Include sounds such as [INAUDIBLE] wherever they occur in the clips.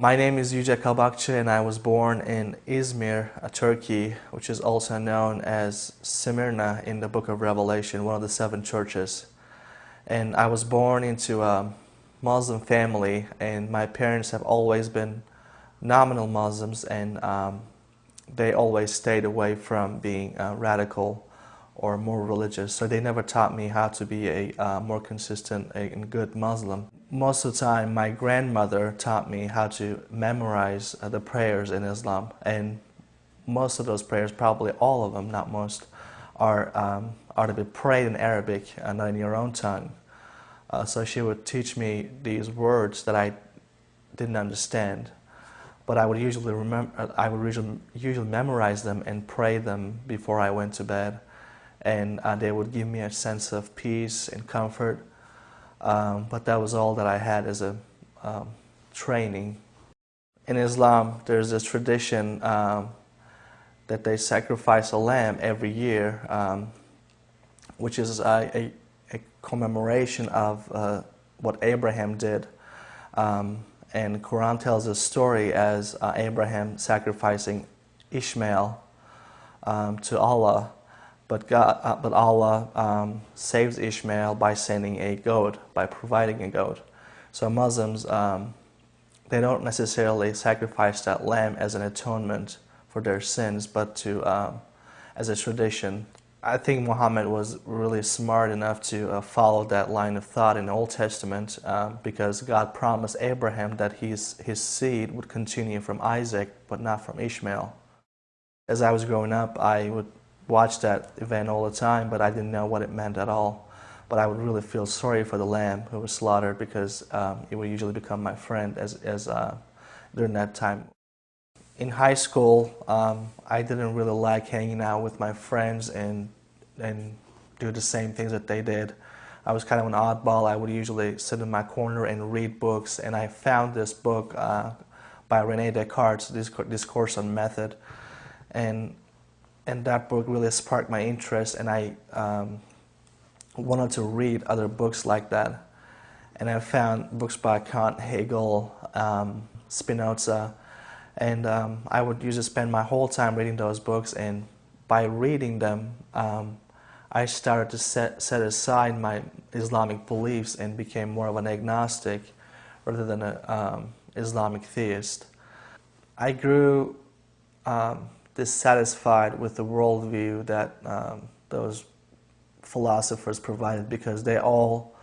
My name is Yüce Kabakçı and I was born in Izmir, Turkey, which is also known as Smyrna in the book of Revelation, one of the seven churches. And I was born into a Muslim family and my parents have always been nominal Muslims and um, they always stayed away from being uh, radical or more religious. So they never taught me how to be a uh, more consistent and good Muslim most of the time my grandmother taught me how to memorize uh, the prayers in Islam and most of those prayers, probably all of them, not most, are, um, are to be prayed in Arabic and in your own tongue. Uh, so she would teach me these words that I didn't understand, but I would usually remember, uh, I would usually, usually memorize them and pray them before I went to bed, and uh, they would give me a sense of peace and comfort. Um, but that was all that I had as a um, training. In Islam, there's this tradition um, that they sacrifice a lamb every year, um, which is a, a, a commemoration of uh, what Abraham did. Um, and Quran tells a story as uh, Abraham sacrificing Ishmael um, to Allah but, God, uh, but Allah um, saves Ishmael by sending a goat, by providing a goat. So Muslims, um, they don't necessarily sacrifice that lamb as an atonement for their sins, but to um, as a tradition. I think Muhammad was really smart enough to uh, follow that line of thought in the Old Testament uh, because God promised Abraham that his, his seed would continue from Isaac, but not from Ishmael. As I was growing up, I would watch that event all the time, but I didn't know what it meant at all. But I would really feel sorry for the lamb who was slaughtered because um, it would usually become my friend as, as uh, during that time. In high school, um, I didn't really like hanging out with my friends and, and do the same things that they did. I was kind of an oddball. I would usually sit in my corner and read books, and I found this book uh, by Rene Descartes, Discourse on Method, and and that book really sparked my interest and I um, wanted to read other books like that. And I found books by Kant, Hegel, um, Spinoza, and um, I would usually spend my whole time reading those books and by reading them, um, I started to set, set aside my Islamic beliefs and became more of an agnostic rather than an um, Islamic theist. I grew um, dissatisfied with the worldview that um, those philosophers provided because they all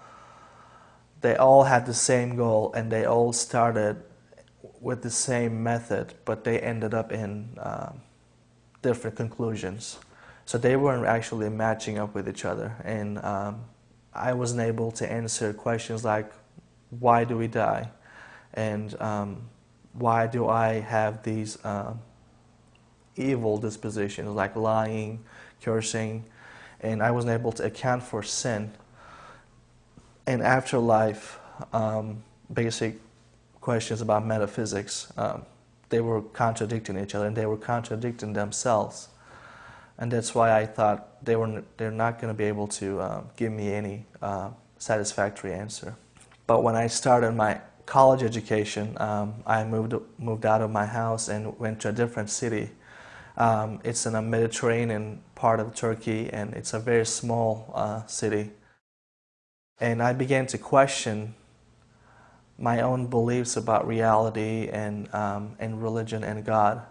they all had the same goal and they all started with the same method, but they ended up in uh, different conclusions. So they weren't actually matching up with each other, and um, I wasn't able to answer questions like, "Why do we die?" and um, "Why do I have these?" Uh, evil dispositions like lying, cursing, and I wasn't able to account for sin. And afterlife, um, basic questions about metaphysics, um, they were contradicting each other and they were contradicting themselves. And that's why I thought they were, they're not going to be able to uh, give me any uh, satisfactory answer. But when I started my college education, um, I moved, moved out of my house and went to a different city um, it's in a Mediterranean part of Turkey and it's a very small uh, city. And I began to question my own beliefs about reality and, um, and religion and God.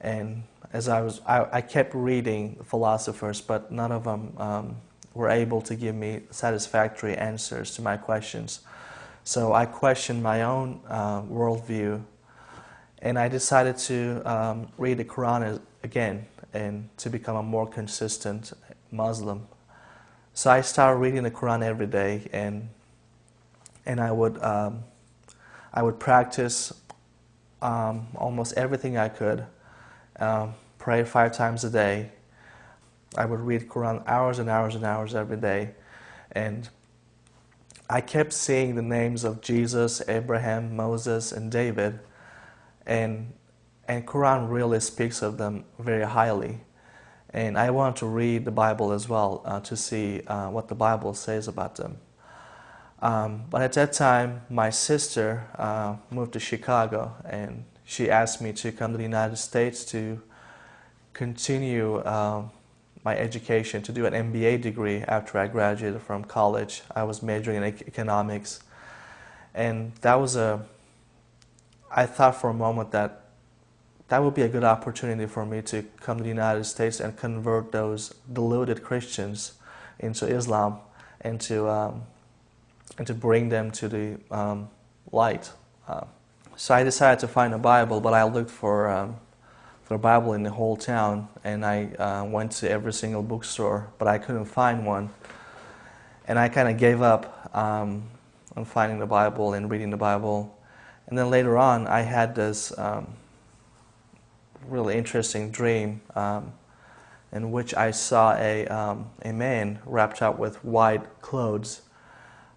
And as I was, I, I, kept reading philosophers, but none of them um, were able to give me satisfactory answers to my questions. So I questioned my own uh, worldview and I decided to um, read the Quran again and to become a more consistent Muslim. So I started reading the Quran every day and and I would um, I would practice um, almost everything I could, um, pray five times a day. I would read Quran hours and hours and hours every day, and I kept seeing the names of Jesus, Abraham, Moses, and David and and Quran really speaks of them very highly. And I want to read the Bible as well uh, to see uh, what the Bible says about them. Um, but at that time, my sister uh, moved to Chicago and she asked me to come to the United States to continue uh, my education, to do an MBA degree after I graduated from college. I was majoring in economics. And that was a, I thought for a moment that that would be a good opportunity for me to come to the United States and convert those deluded Christians into Islam and to, um, and to bring them to the um, light. Uh, so I decided to find a Bible, but I looked for, um, for a Bible in the whole town, and I uh, went to every single bookstore, but I couldn't find one. And I kind of gave up um, on finding the Bible and reading the Bible. And then later on, I had this um, really interesting dream um, in which I saw a, um, a man wrapped up with white clothes.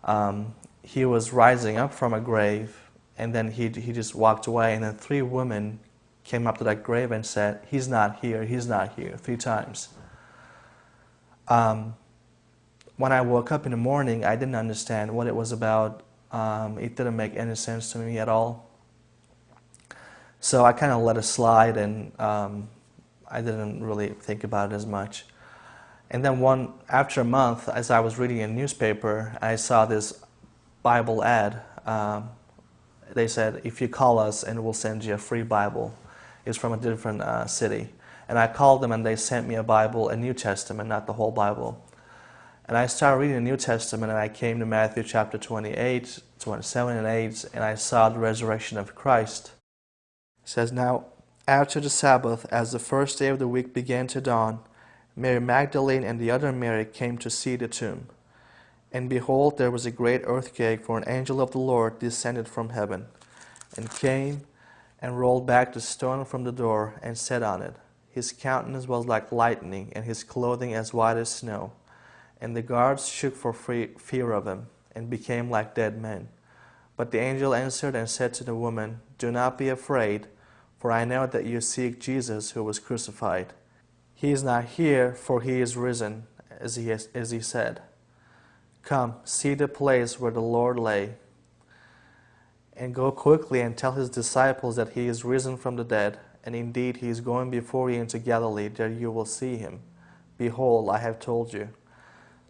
Um, he was rising up from a grave and then he, he just walked away and then three women came up to that grave and said, he's not here, he's not here, three times. Um, when I woke up in the morning, I didn't understand what it was about. Um, it didn't make any sense to me at all. So I kind of let it slide and um, I didn't really think about it as much. And then one, after a month, as I was reading a newspaper, I saw this Bible ad. Um, they said, if you call us and we'll send you a free Bible. It's from a different uh, city. And I called them and they sent me a Bible, a New Testament, not the whole Bible. And I started reading the New Testament and I came to Matthew chapter 28, 27 and 8, and I saw the resurrection of Christ. It says, Now, after the Sabbath, as the first day of the week began to dawn, Mary Magdalene and the other Mary came to see the tomb. And behold, there was a great earthquake, for an angel of the Lord descended from heaven, and came and rolled back the stone from the door, and sat on it. His countenance was like lightning, and his clothing as white as snow. And the guards shook for fear of him, and became like dead men. But the angel answered and said to the woman, Do not be afraid, for I know that you seek Jesus who was crucified. He is not here, for he is risen, as he, has, as he said. Come, see the place where the Lord lay, and go quickly and tell his disciples that he is risen from the dead, and indeed he is going before you into Galilee, there you will see him. Behold, I have told you.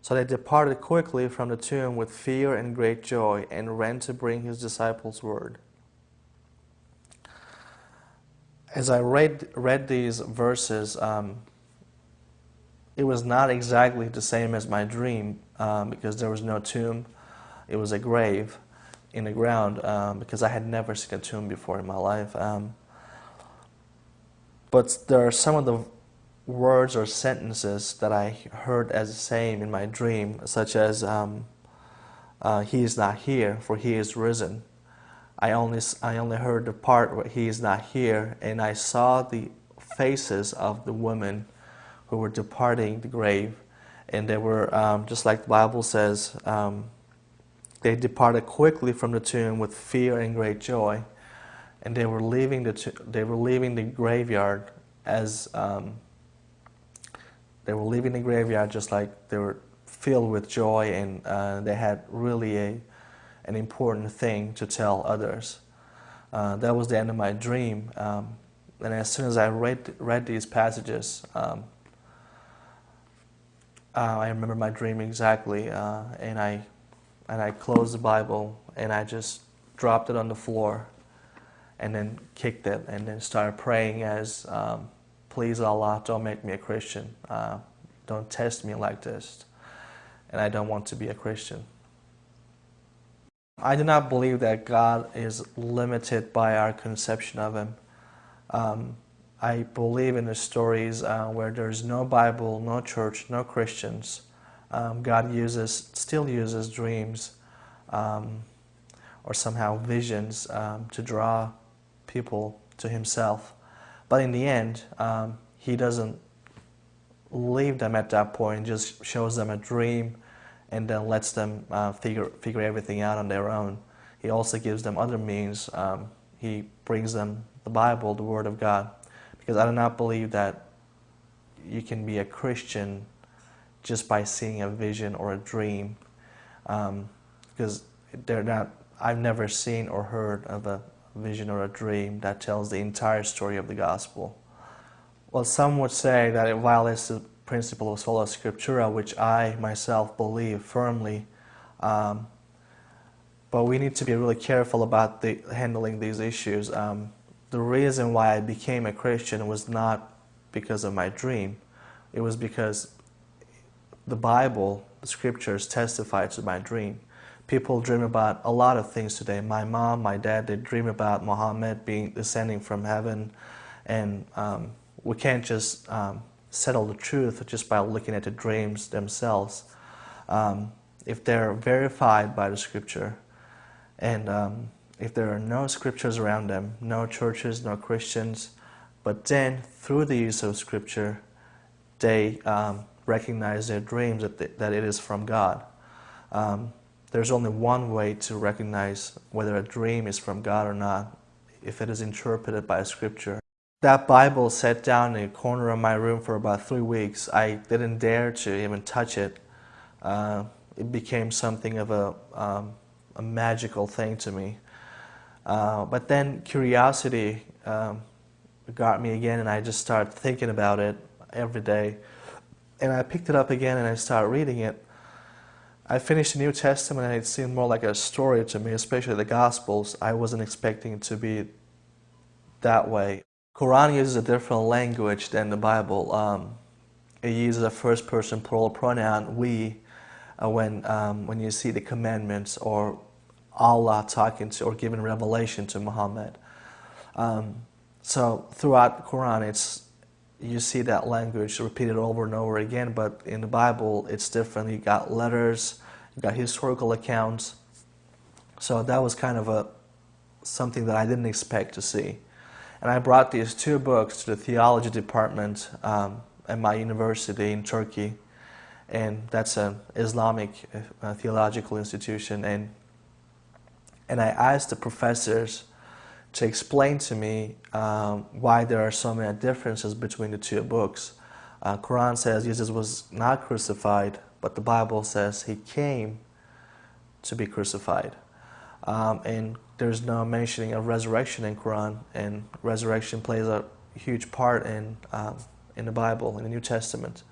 So they departed quickly from the tomb with fear and great joy, and ran to bring his disciples word. As I read, read these verses, um, it was not exactly the same as my dream um, because there was no tomb. It was a grave in the ground um, because I had never seen a tomb before in my life. Um, but there are some of the words or sentences that I heard as the same in my dream, such as, um, uh, He is not here, for He is risen. I only, I only heard the part where He is not here, and I saw the faces of the women who were departing the grave. And they were, um, just like the Bible says, um, they departed quickly from the tomb with fear and great joy. And they were leaving the, they were leaving the graveyard as um, they were leaving the graveyard just like they were filled with joy and uh, they had really a, an important thing to tell others. Uh, that was the end of my dream. Um, and as soon as I read, read these passages, um, uh, I remember my dream exactly, uh, and I and I closed the Bible and I just dropped it on the floor, and then kicked it, and then started praying as, um, "Please Allah, don't make me a Christian. Uh, don't test me like this, and I don't want to be a Christian." I do not believe that God is limited by our conception of Him. Um, I believe in the stories uh, where there's no Bible, no church, no Christians. Um, God uses, still uses dreams um, or somehow visions um, to draw people to Himself. But in the end, um, He doesn't leave them at that point, just shows them a dream and then lets them uh, figure, figure everything out on their own. He also gives them other means. Um, he brings them the Bible, the Word of God. Because I do not believe that you can be a Christian just by seeing a vision or a dream. Um, because they're not. I've never seen or heard of a vision or a dream that tells the entire story of the gospel. Well, some would say that it violates the principle of sola scriptura, which I myself believe firmly. Um, but we need to be really careful about the, handling these issues. Um, the reason why I became a Christian was not because of my dream. It was because the Bible, the scriptures testify to my dream. People dream about a lot of things today. My mom, my dad, they dream about Muhammad being descending from heaven. And um, we can't just um, settle the truth just by looking at the dreams themselves. Um, if they're verified by the scripture, and um, if there are no scriptures around them, no churches, no Christians, but then through the use of scripture, they um, recognize their dreams that, they, that it is from God. Um, there's only one way to recognize whether a dream is from God or not, if it is interpreted by scripture. That Bible sat down in a corner of my room for about three weeks. I didn't dare to even touch it. Uh, it became something of a, um, a magical thing to me. Uh, but then curiosity um, got me again, and I just started thinking about it every day. And I picked it up again and I started reading it. I finished the New Testament and it seemed more like a story to me, especially the Gospels. I wasn't expecting it to be that way. Quran uses a different language than the Bible. Um, it uses a first-person plural pronoun, we, uh, when, um, when you see the commandments or Allah talking to or giving revelation to Muhammad. Um, so throughout the Quran, it's you see that language repeated over and over again, but in the Bible, it's different. You got letters, you got historical accounts. So that was kind of a something that I didn't expect to see. And I brought these two books to the theology department um, at my university in Turkey. And that's an Islamic uh, theological institution. And, and I asked the professors to explain to me um, why there are so many differences between the two books. Uh, Quran says Jesus was not crucified, but the Bible says he came to be crucified. Um, and there's no mentioning of resurrection in Quran, and resurrection plays a huge part in um, in the Bible, in the New Testament.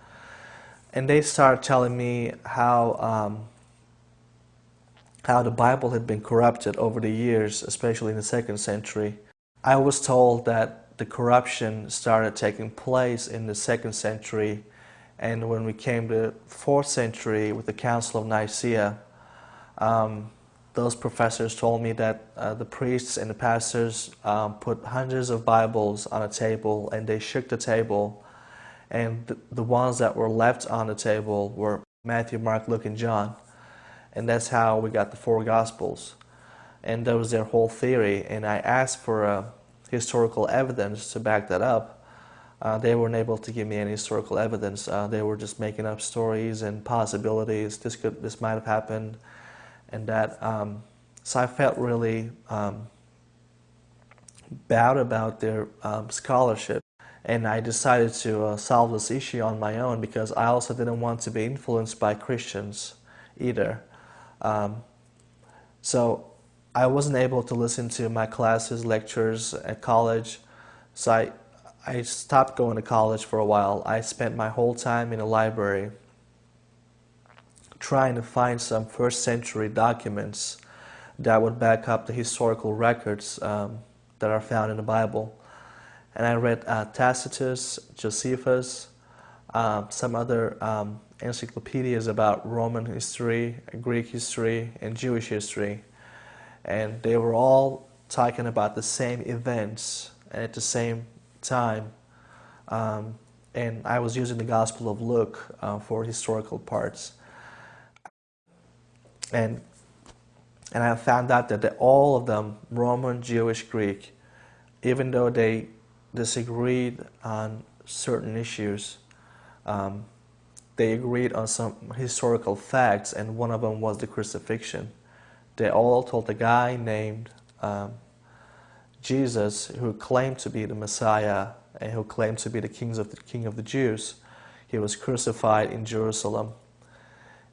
And they started telling me how um, how the Bible had been corrupted over the years, especially in the second century. I was told that the corruption started taking place in the second century, and when we came to fourth century with the Council of Nicaea, um, those professors told me that uh, the priests and the pastors um, put hundreds of Bibles on a table and they shook the table and th the ones that were left on the table were Matthew, Mark, Luke, and John. And that's how we got the four Gospels. And that was their whole theory. And I asked for uh, historical evidence to back that up. Uh, they weren't able to give me any historical evidence. Uh, they were just making up stories and possibilities. This could, this might have happened and that um, so I felt really um, bad about their um, scholarship and I decided to uh, solve this issue on my own because I also didn't want to be influenced by Christians either. Um, so I wasn't able to listen to my classes, lectures at college, so I, I stopped going to college for a while. I spent my whole time in a library trying to find some first century documents that would back up the historical records um, that are found in the Bible. And I read uh, Tacitus, Josephus, uh, some other um, encyclopedias about Roman history, Greek history, and Jewish history. And they were all talking about the same events at the same time. Um, and I was using the Gospel of Luke uh, for historical parts. And, and I found out that all of them, Roman, Jewish, Greek, even though they disagreed on certain issues, um, they agreed on some historical facts, and one of them was the crucifixion. They all told a guy named um, Jesus, who claimed to be the Messiah and who claimed to be the, kings of the King of the Jews, he was crucified in Jerusalem.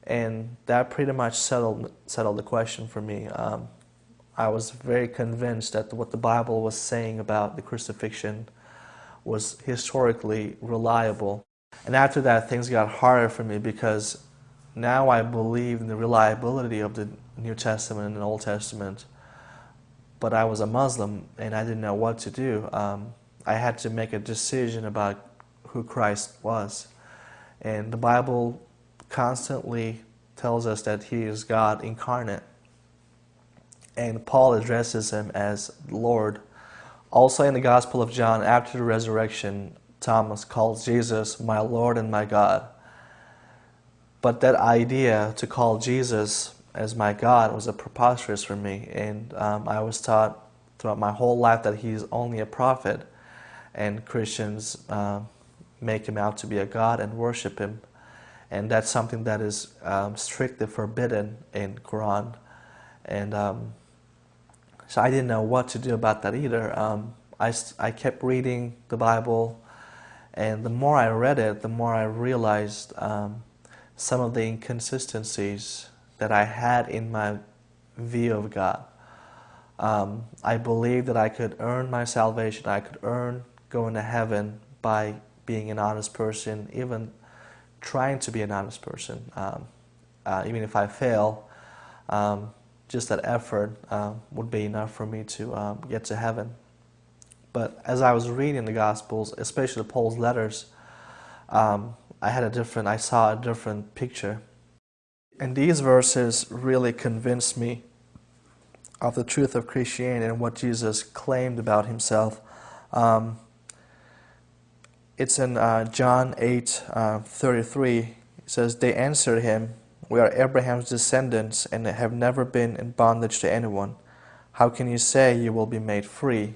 And that pretty much settled settled the question for me. Um, I was very convinced that what the Bible was saying about the crucifixion was historically reliable. And after that, things got harder for me because now I believe in the reliability of the New Testament and Old Testament. But I was a Muslim and I didn't know what to do. Um, I had to make a decision about who Christ was. And the Bible constantly tells us that he is God incarnate. And Paul addresses him as Lord. Also in the Gospel of John, after the resurrection, Thomas calls Jesus my Lord and my God. But that idea to call Jesus as my God was a preposterous for me. And um, I was taught throughout my whole life that he's only a prophet. And Christians uh, make him out to be a God and worship him. And that's something that is um, strictly forbidden in Quran. And um, so I didn't know what to do about that either. Um, I, I kept reading the Bible, and the more I read it, the more I realized um, some of the inconsistencies that I had in my view of God. Um, I believed that I could earn my salvation, I could earn going to heaven by being an honest person, even trying to be an honest person. Um, uh, even if I fail, um, just that effort uh, would be enough for me to um, get to heaven. But as I was reading the Gospels, especially Paul's letters, um, I had a different, I saw a different picture. And these verses really convinced me of the truth of Christianity and what Jesus claimed about himself. Um, it's in uh, John 8, uh, 33. It says, They answered him, we are Abraham's descendants and have never been in bondage to anyone. How can you say you will be made free?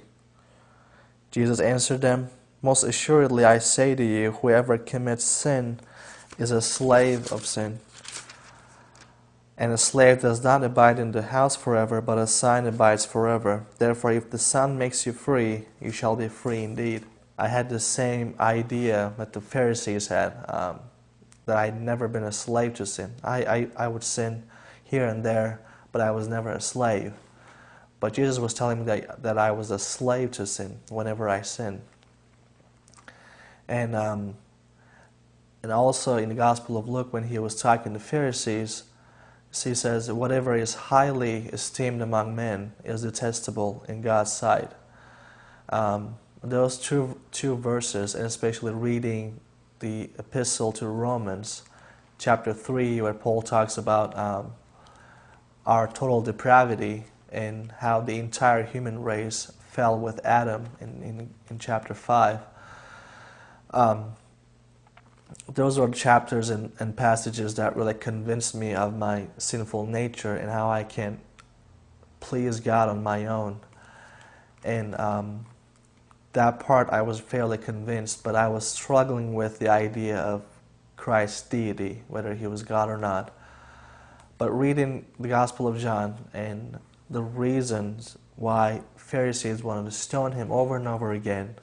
Jesus answered them, Most assuredly I say to you, whoever commits sin is a slave of sin. And a slave does not abide in the house forever, but a son abides forever. Therefore, if the Son makes you free, you shall be free indeed. I had the same idea that the Pharisees had. Um, that I'd never been a slave to sin. I, I, I would sin here and there, but I was never a slave. But Jesus was telling me that, that I was a slave to sin whenever I sin. And, um, and also in the Gospel of Luke, when he was talking to Pharisees, he says, Whatever is highly esteemed among men is detestable in God's sight. Um, those two, two verses, and especially reading the epistle to Romans, chapter 3, where Paul talks about um, our total depravity and how the entire human race fell with Adam in, in, in chapter 5. Um, those are chapters and, and passages that really convinced me of my sinful nature and how I can please God on my own. And um, that part I was fairly convinced, but I was struggling with the idea of Christ's deity, whether he was God or not. But reading the Gospel of John and the reasons why Pharisees wanted to stone him over and over again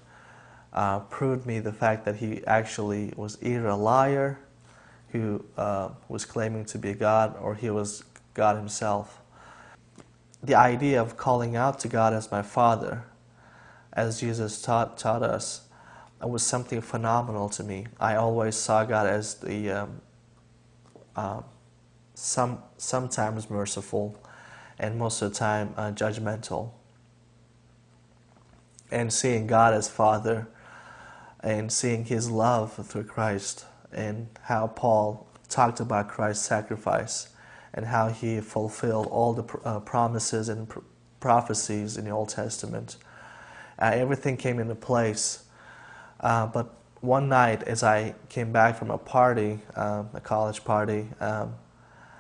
uh, proved me the fact that he actually was either a liar who uh, was claiming to be God or he was God himself. The idea of calling out to God as my Father as Jesus taught, taught us, was something phenomenal to me. I always saw God as the um, uh, some sometimes merciful, and most of the time uh, judgmental. And seeing God as Father, and seeing His love through Christ, and how Paul talked about Christ's sacrifice, and how He fulfilled all the uh, promises and pr prophecies in the Old Testament uh, everything came into place. Uh, but one night, as I came back from a party, um, a college party, um,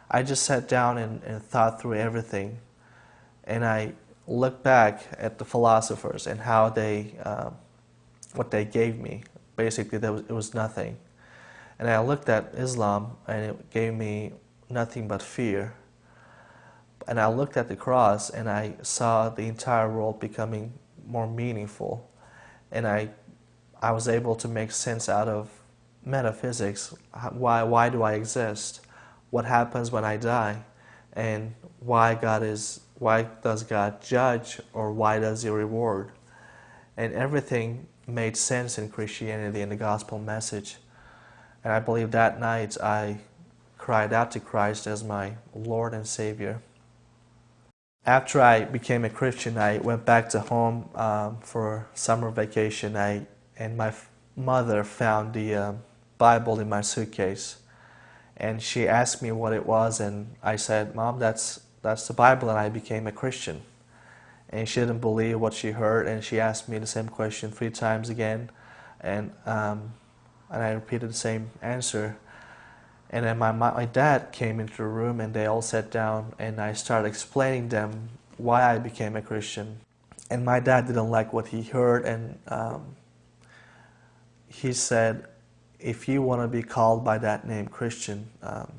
I just sat down and, and, thought through everything. And I looked back at the philosophers and how they, uh, what they gave me. Basically, there was, it was nothing. And I looked at Islam and it gave me nothing but fear. And I looked at the cross and I saw the entire world becoming more meaningful. And I, I was able to make sense out of metaphysics. Why, why do I exist? what happens when I die and why God is why does God judge or why does he reward and everything made sense in Christianity and the gospel message and I believe that night I cried out to Christ as my Lord and Savior after I became a Christian I went back to home um, for summer vacation. I and my mother found the uh, Bible in my suitcase and she asked me what it was and I said mom that's that's the Bible and I became a Christian. And she didn't believe what she heard and she asked me the same question three times again and um, and I repeated the same answer and then my, my dad came into the room and they all sat down and I started explaining them why I became a Christian and my dad didn't like what he heard and um, he said if you want to be called by that name Christian, um,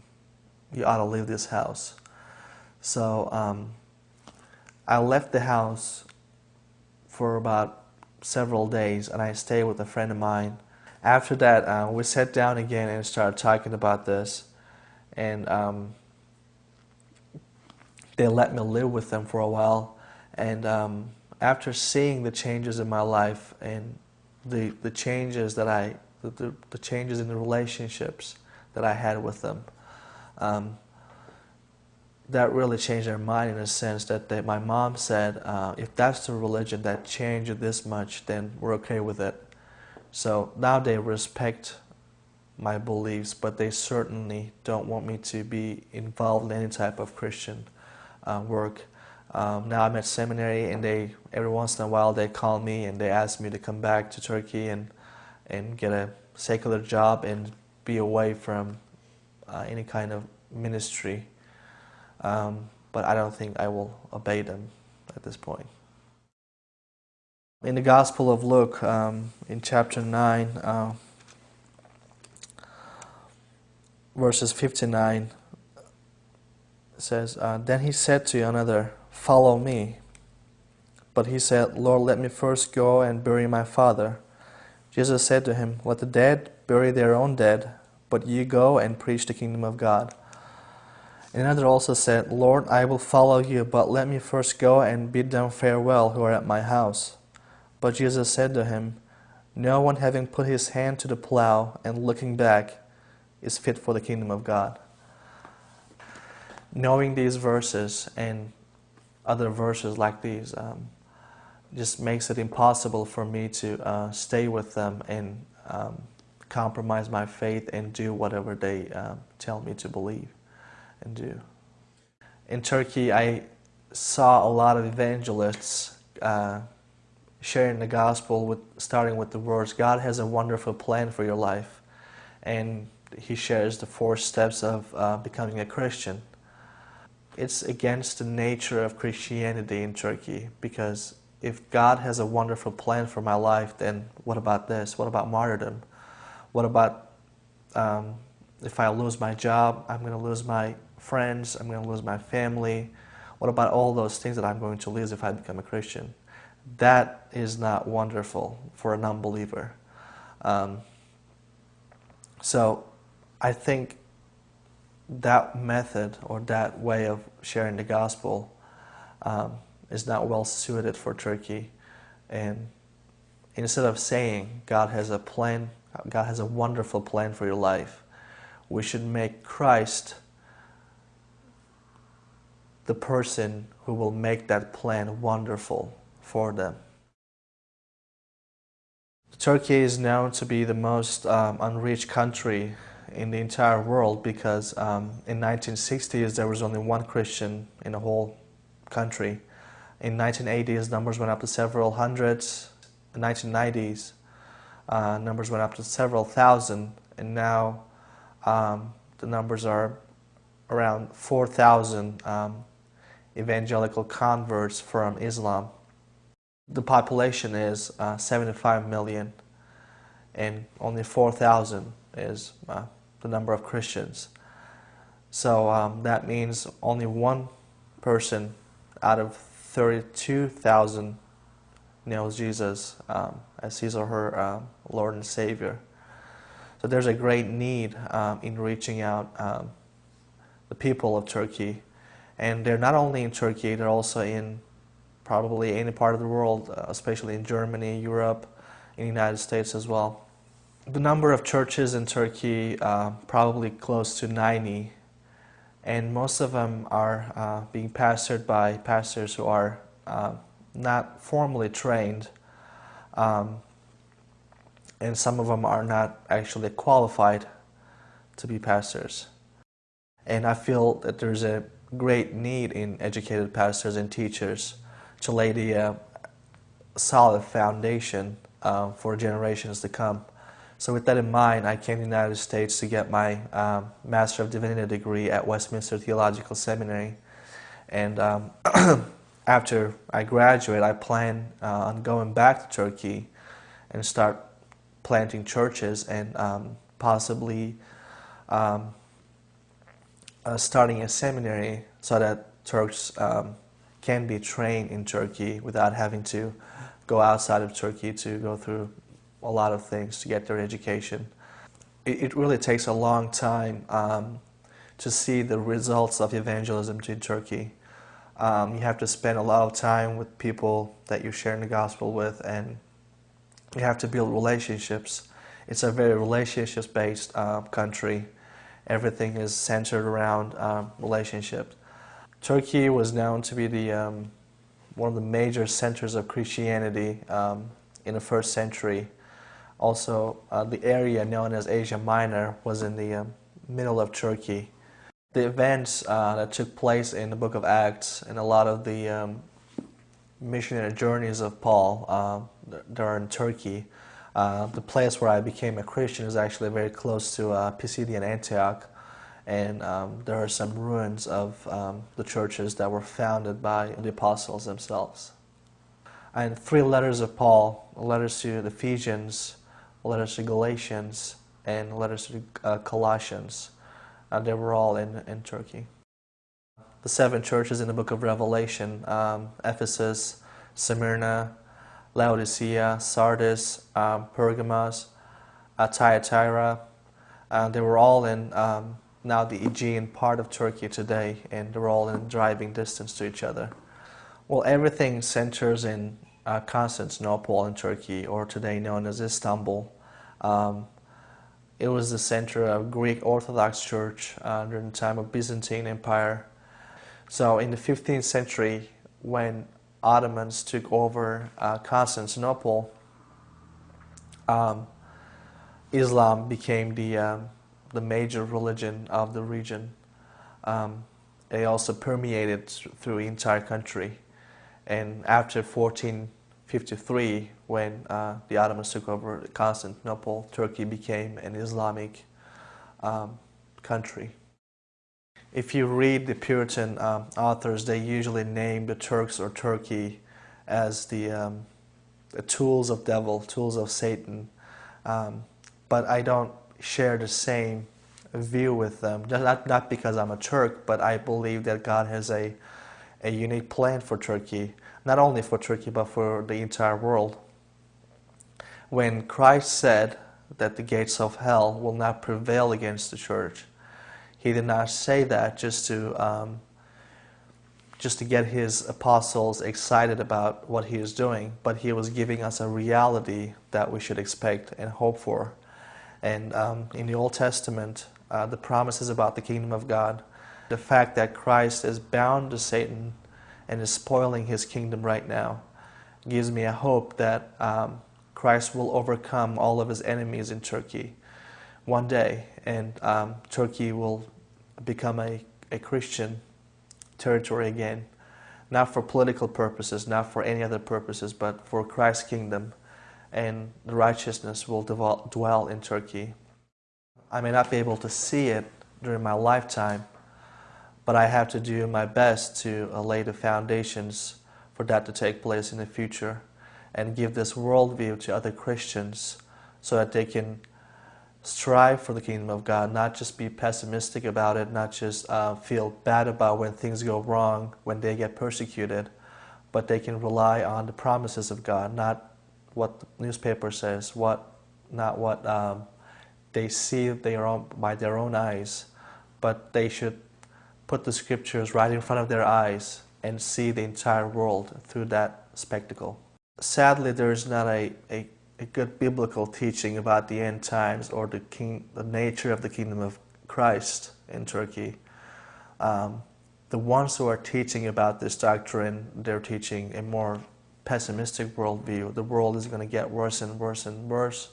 you ought to leave this house. So um, I left the house for about several days and I stayed with a friend of mine. After that, uh, we sat down again and started talking about this. And um, they let me live with them for a while. And um, after seeing the changes in my life and the, the changes that I the, the, changes in the relationships that I had with them. Um, that really changed their mind in a sense that they, my mom said, uh, if that's the religion that changed this much, then we're okay with it. So now they respect my beliefs, but they certainly don't want me to be involved in any type of Christian uh, work. Um, now I'm at seminary, and they every once in a while they call me and they ask me to come back to Turkey and and get a secular job and be away from uh, any kind of ministry. Um, but I don't think I will obey them at this point. In the Gospel of Luke, um, in chapter 9, uh, verses 59, says, uh, Then he said to another, Follow me. But he said, Lord, let me first go and bury my father. Jesus said to him, Let the dead bury their own dead, but you go and preach the kingdom of God. Another also said, Lord, I will follow you, but let me first go and bid them farewell who are at my house. But Jesus said to him, No one having put his hand to the plow and looking back is fit for the kingdom of God. Knowing these verses and other verses like these, um, just makes it impossible for me to uh, stay with them and um, compromise my faith and do whatever they uh, tell me to believe and do. In Turkey, I saw a lot of evangelists uh, sharing the gospel with starting with the words, God has a wonderful plan for your life. And he shares the four steps of uh, becoming a Christian. It's against the nature of Christianity in Turkey because if God has a wonderful plan for my life, then what about this? What about martyrdom? What about um, if I lose my job, I'm going to lose my friends, I'm going to lose my family. What about all those things that I'm going to lose if I become a Christian? That is not wonderful for a non-believer. Um, so I think that method or that way of sharing the gospel um, is not well suited for Turkey. And instead of saying God has a plan, God has a wonderful plan for your life, we should make Christ the person who will make that plan wonderful for them. Turkey is known to be the most um, unreached country in the entire world because um, in 1960s there was only one Christian in the whole country in 1980s, numbers went up to several hundreds. In 1990s, uh, numbers went up to several thousand, and now um, the numbers are around 4,000 um, evangelical converts from Islam. The population is uh, 75 million, and only 4,000 is uh, the number of Christians. So um, that means only one person out of 32,000 knows Jesus um, as his or her um, Lord and Savior. So there's a great need um, in reaching out um, the people of Turkey. And they're not only in Turkey, they're also in probably any part of the world, uh, especially in Germany, Europe, in the United States as well. The number of churches in Turkey, uh, probably close to 90, and most of them are uh, being pastored by pastors who are uh, not formally trained, um, and some of them are not actually qualified to be pastors. And I feel that there's a great need in educated pastors and teachers to lay the uh, solid foundation uh, for generations to come. So with that in mind, I came to the United States to get my um, Master of Divinity degree at Westminster Theological Seminary. And um, [CLEARS THROAT] after I graduate, I plan uh, on going back to Turkey and start planting churches and um, possibly um, uh, starting a seminary so that Turks um, can be trained in Turkey without having to go outside of Turkey to go through a lot of things to get their education. It, it really takes a long time um, to see the results of evangelism in Turkey. Um, you have to spend a lot of time with people that you're sharing the gospel with and you have to build relationships. It's a very relationships-based uh, country. Everything is centered around um, relationships. Turkey was known to be the um, one of the major centers of Christianity um, in the first century. Also, uh, the area known as Asia Minor was in the um, middle of Turkey. The events uh, that took place in the book of Acts and a lot of the um, missionary journeys of Paul uh, Turkey. Uh, the place where I became a Christian is actually very close to uh, Pisidian Antioch and um, there are some ruins of um, the churches that were founded by the apostles themselves. And three letters of Paul, letters to the Ephesians, letters to Galatians, and letters to uh, Colossians, uh, they were all in, in Turkey. The seven churches in the book of Revelation, um, Ephesus, Smyrna, Laodicea, Sardis, um, Pergamos, uh, Thyatira, uh, they were all in um, now the Aegean part of Turkey today, and they're all in driving distance to each other. Well, everything centers in uh, Constantinople in Turkey, or today known as Istanbul. Um, it was the center of Greek Orthodox Church uh, during the time of Byzantine Empire. So in the 15th century, when Ottomans took over uh, Constantinople, um, Islam became the um, the major religion of the region. Um, it also permeated through the entire country. And after 1453, when uh, the Ottomans took over Constantinople, Turkey became an Islamic um, country. If you read the Puritan um, authors, they usually name the Turks or Turkey as the, um, the tools of devil, tools of Satan. Um, but I don't share the same view with them. Not, not because I'm a Turk, but I believe that God has a, a unique plan for Turkey, not only for Turkey, but for the entire world. When Christ said that the gates of hell will not prevail against the church, he did not say that just to um, just to get his apostles excited about what he is doing, but he was giving us a reality that we should expect and hope for. And um, in the Old Testament, uh, the promises about the kingdom of God, the fact that Christ is bound to Satan and is spoiling his kingdom right now, gives me a hope that um, Christ will overcome all of his enemies in Turkey one day, and um, Turkey will become a, a Christian territory again, not for political purposes, not for any other purposes, but for Christ's kingdom and the righteousness will dwell in Turkey. I may not be able to see it during my lifetime, but I have to do my best to lay the foundations for that to take place in the future and give this worldview to other Christians so that they can strive for the kingdom of God, not just be pessimistic about it, not just uh, feel bad about when things go wrong, when they get persecuted, but they can rely on the promises of God, not what the newspaper says, what not what um, they see their own, by their own eyes, but they should put the scriptures right in front of their eyes and see the entire world through that spectacle. Sadly, there is not a, a, a good biblical teaching about the end times or the, king, the nature of the kingdom of Christ in Turkey. Um, the ones who are teaching about this doctrine, they're teaching a more pessimistic worldview. The world is going to get worse and worse and worse,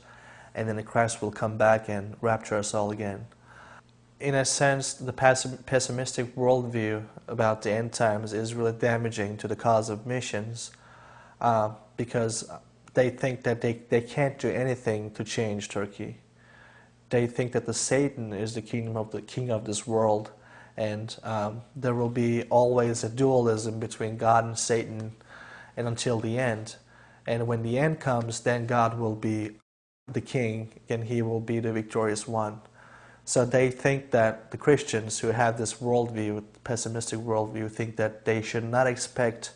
and then the Christ will come back and rapture us all again in a sense, the pessimistic worldview about the end times is really damaging to the cause of missions uh, because they think that they, they can't do anything to change Turkey. They think that the Satan is the kingdom of the king of this world, and um, there will be always a dualism between God and Satan, and until the end. And when the end comes, then God will be the king, and He will be the victorious one. So they think that the Christians who have this worldview, pessimistic worldview, think that they should not expect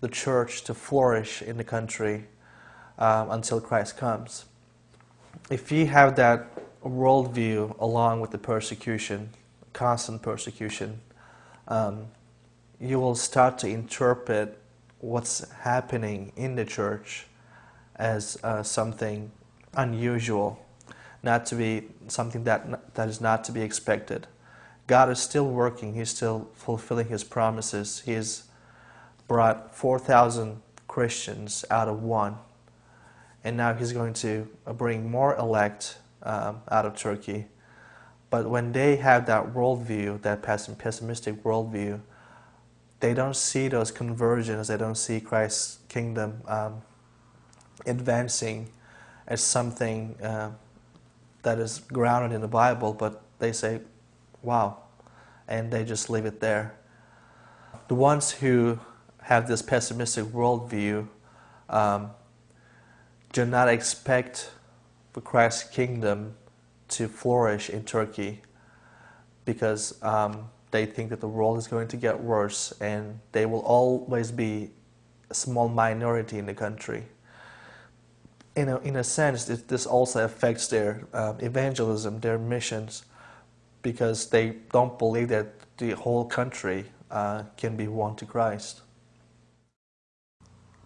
the church to flourish in the country um, until Christ comes. If you have that worldview along with the persecution, constant persecution, um, you will start to interpret what's happening in the church as uh, something unusual not to be something that, that is not to be expected. God is still working. He's still fulfilling His promises. He has brought 4,000 Christians out of one. And now He's going to bring more elect um, out of Turkey. But when they have that worldview, that pessimistic worldview, they don't see those conversions. They don't see Christ's kingdom um, advancing as something uh, that is grounded in the Bible, but they say, wow, and they just leave it there. The ones who have this pessimistic worldview um, do not expect the Christ's kingdom to flourish in Turkey because um, they think that the world is going to get worse and they will always be a small minority in the country in a, in a sense, this also affects their uh, evangelism, their missions, because they don't believe that the whole country uh, can be won to Christ.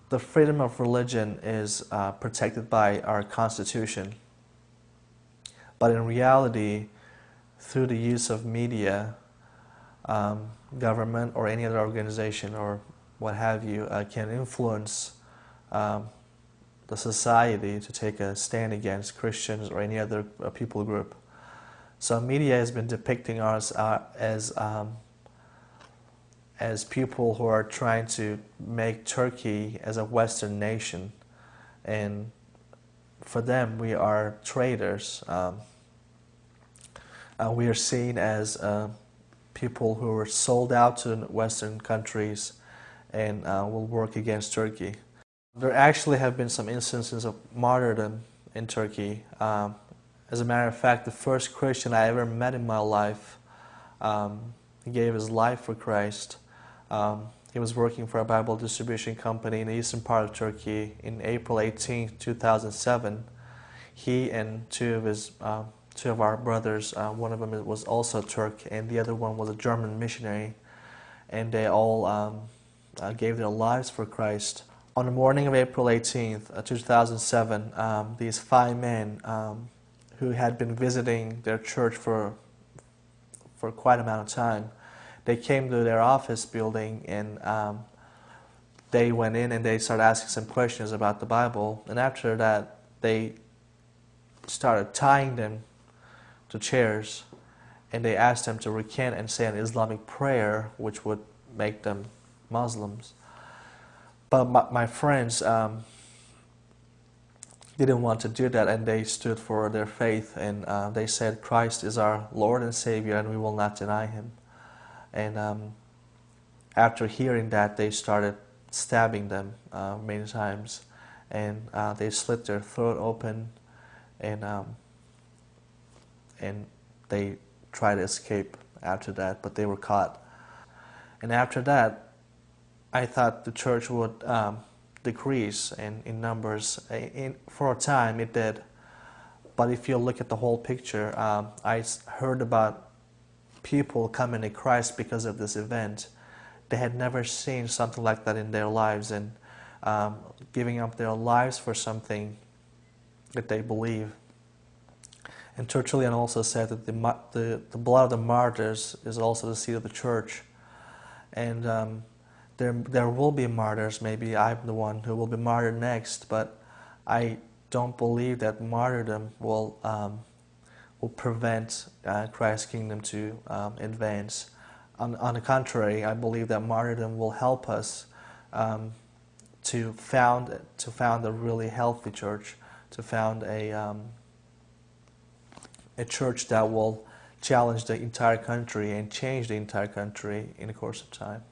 The freedom of religion is uh, protected by our Constitution, but in reality, through the use of media, um, government or any other organization or what have you uh, can influence um, the society to take a stand against Christians or any other uh, people group. So media has been depicting us uh, as um, as people who are trying to make Turkey as a Western nation, and for them we are traitors. Um, we are seen as uh, people who were sold out to Western countries and uh, will work against Turkey. There actually have been some instances of martyrdom in Turkey. Um, as a matter of fact, the first Christian I ever met in my life, um, gave his life for Christ. Um, he was working for a Bible distribution company in the eastern part of Turkey in April 18, 2007. He and two of his uh, two of our brothers, uh, one of them was also a Turk, and the other one was a German missionary, and they all um, uh, gave their lives for Christ on the morning of April 18th, uh, 2007, um, these five men um, who had been visiting their church for, for quite amount of time, they came to their office building and um, they went in and they started asking some questions about the Bible. And after that, they started tying them to chairs and they asked them to recant and say an Islamic prayer which would make them Muslims. But my, my friends um, didn't want to do that and they stood for their faith and uh, they said Christ is our Lord and Savior and we will not deny Him. And um, after hearing that, they started stabbing them uh, many times and uh, they slit their throat open and um, and they tried to escape after that, but they were caught. And after that, I thought the church would um, decrease in, in numbers. In, for a time, it did. But if you look at the whole picture, um, I heard about people coming to Christ because of this event. They had never seen something like that in their lives and um, giving up their lives for something that they believe. And Tertullian also said that the, the, the blood of the martyrs is also the seed of the church. And um, there, there will be martyrs. Maybe I'm the one who will be martyred next, but I don't believe that martyrdom will, um, will prevent uh, Christ's kingdom to um, advance. On, on, the contrary, I believe that martyrdom will help us um, to found to found a really healthy church, to found a um, a church that will challenge the entire country and change the entire country in the course of time.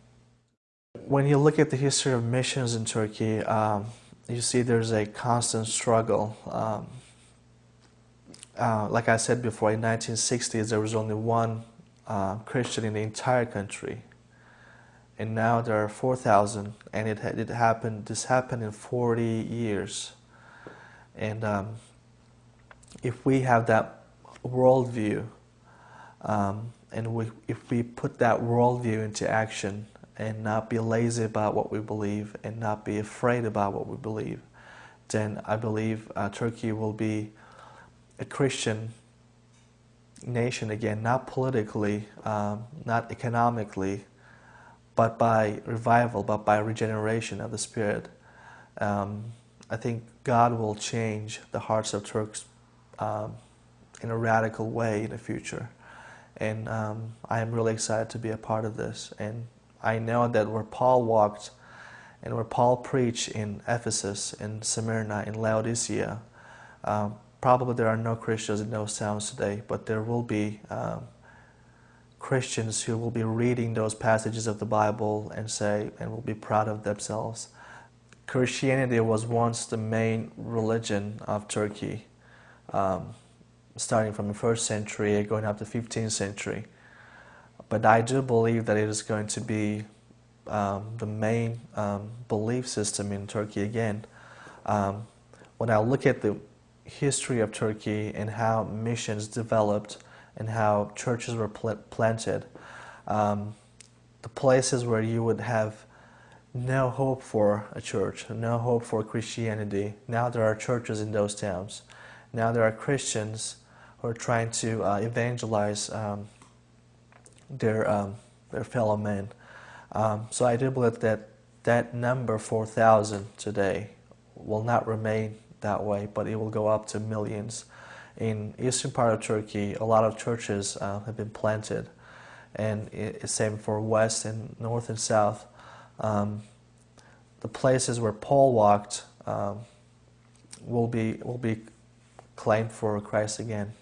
When you look at the history of missions in Turkey, um, you see there's a constant struggle. Um, uh, like I said before, in 1960s there was only one uh, Christian in the entire country and now there are 4,000 and it, it happened this happened in 40 years and um, if we have that worldview um, and we, if we put that worldview into action and not be lazy about what we believe and not be afraid about what we believe then I believe uh, Turkey will be a Christian nation again not politically um, not economically but by revival, but by regeneration of the Spirit. Um, I think God will change the hearts of Turks um, in a radical way in the future. And um, I am really excited to be a part of this. And I know that where Paul walked and where Paul preached in Ephesus, in Smyrna, in Laodicea, um, probably there are no Christians in those towns today, but there will be um, Christians who will be reading those passages of the Bible and say, and will be proud of themselves. Christianity was once the main religion of Turkey, um, starting from the first century, going up to the 15th century. But I do believe that it is going to be um, the main um, belief system in Turkey again. Um, when I look at the history of Turkey and how missions developed, and how churches were pl planted. Um, the places where you would have no hope for a church, no hope for Christianity. Now there are churches in those towns. Now there are Christians are trying to uh, evangelize um, their, um, their fellow men. Um, so I do believe that that number 4,000 today will not remain that way, but it will go up to millions in eastern part of Turkey, a lot of churches uh, have been planted, and it's same for west and north and south. Um, the places where Paul walked um, will be will be claimed for Christ again.